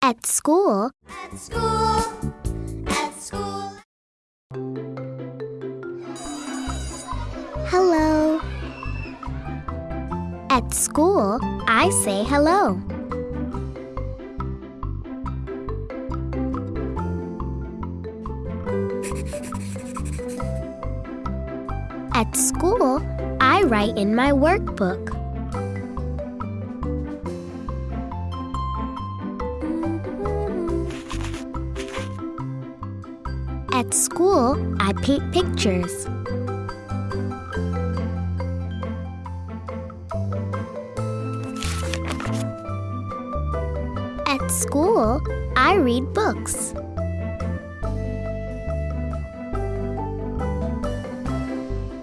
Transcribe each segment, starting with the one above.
At school, At school, at school. hello. At school, I say hello. At school, I write in my workbook. At school, I paint pictures. At school, I read books.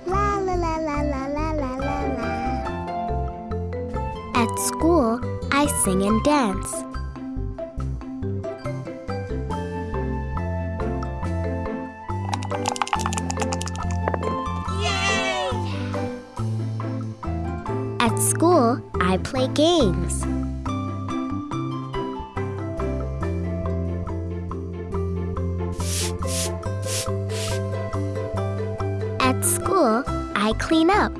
La la la la la la la la. At school, I sing and dance. At school, I play games. At school, I clean up.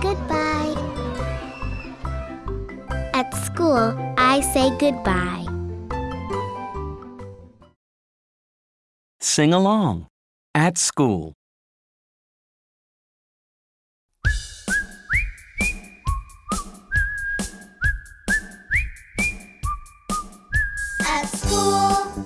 Goodbye. At school, I say goodbye. Sing along. At school. At school,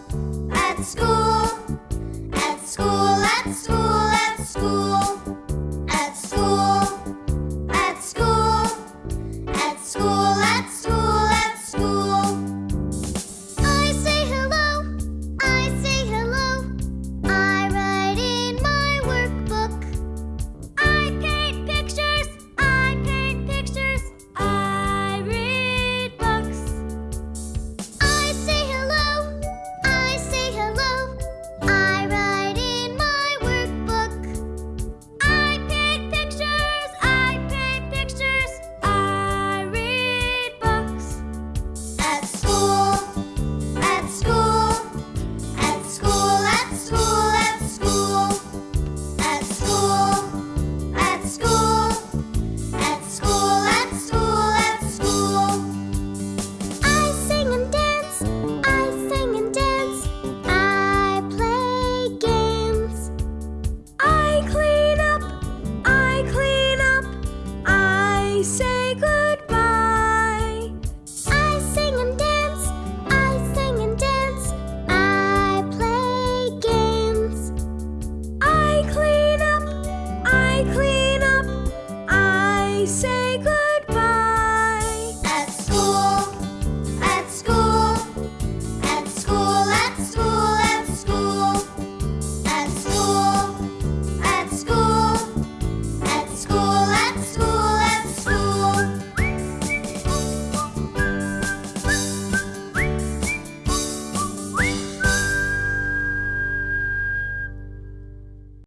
say